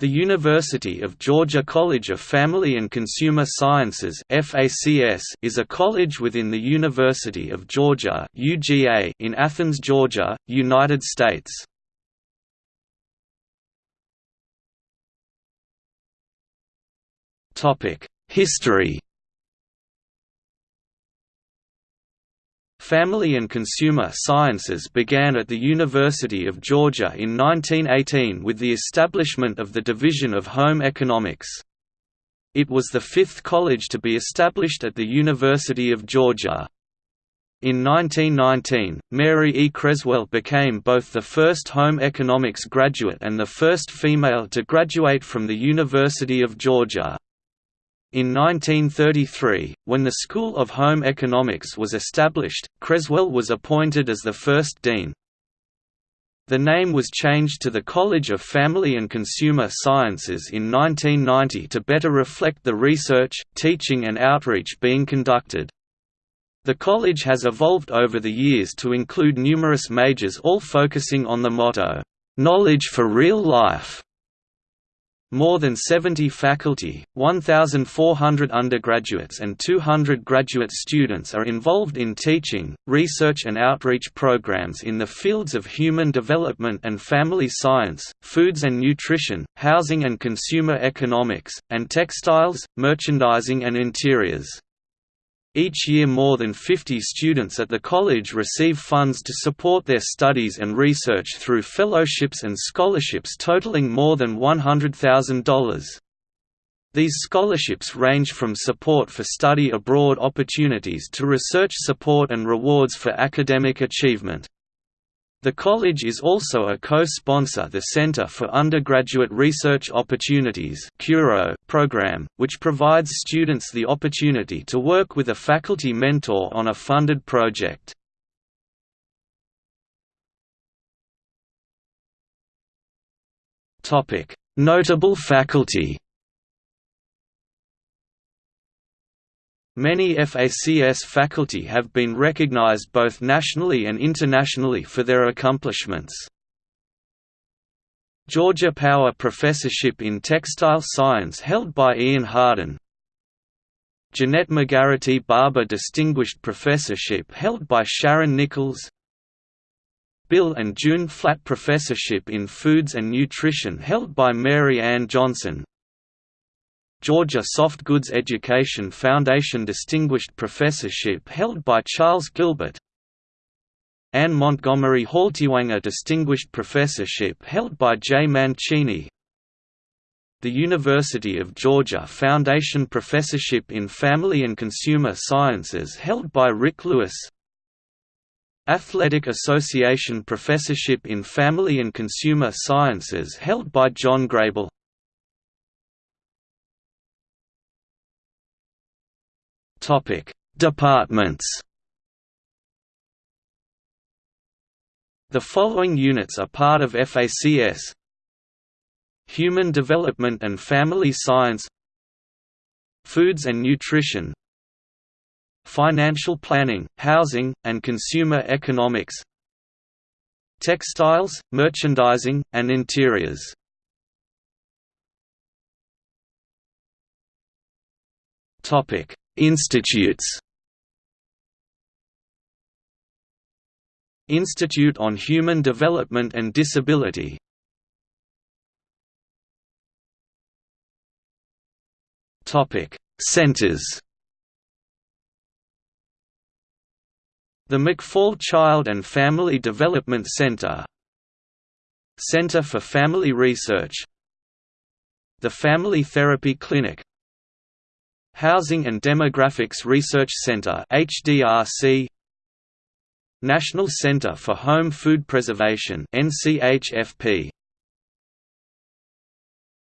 The University of Georgia College of Family and Consumer Sciences is a college within the University of Georgia UGA in Athens, Georgia, United States. History Family and Consumer Sciences began at the University of Georgia in 1918 with the establishment of the Division of Home Economics. It was the fifth college to be established at the University of Georgia. In 1919, Mary E. Creswell became both the first home economics graduate and the first female to graduate from the University of Georgia. In 1933, when the School of Home Economics was established, Creswell was appointed as the first dean. The name was changed to the College of Family and Consumer Sciences in 1990 to better reflect the research, teaching and outreach being conducted. The college has evolved over the years to include numerous majors all focusing on the motto, "'Knowledge for Real Life' More than 70 faculty, 1,400 undergraduates and 200 graduate students are involved in teaching, research and outreach programs in the fields of human development and family science, foods and nutrition, housing and consumer economics, and textiles, merchandising and interiors. Each year more than 50 students at the college receive funds to support their studies and research through fellowships and scholarships totaling more than $100,000. These scholarships range from support for study abroad opportunities to research support and rewards for academic achievement. The college is also a co-sponsor the Center for Undergraduate Research Opportunities program, which provides students the opportunity to work with a faculty mentor on a funded project. Notable faculty Many FACS faculty have been recognized both nationally and internationally for their accomplishments. Georgia Power Professorship in Textile Science held by Ian Hardin. Jeanette McGarity Barber Distinguished Professorship held by Sharon Nichols. Bill and June Flatt Professorship in Foods and Nutrition held by Mary Ann Johnson Georgia Soft Goods Education Foundation Distinguished Professorship held by Charles Gilbert. Anne Montgomery Haltiwanger Distinguished Professorship held by J. Mancini. The University of Georgia Foundation Professorship in Family and Consumer Sciences held by Rick Lewis. Athletic Association Professorship in Family and Consumer Sciences held by John Grable Topic: Departments. The following units are part of FACS: Human Development and Family Science, Foods and Nutrition, Financial Planning, Housing, and Consumer Economics, Textiles, Merchandising, and Interiors. Topic: Institutes. Institute on Human Development and Disability. Centers. The McPhaul Child and Family Development Center. Center for Family Research. The Family Therapy Clinic Housing and Demographics Research Center HDRC National Center for Home Food Preservation NCHFP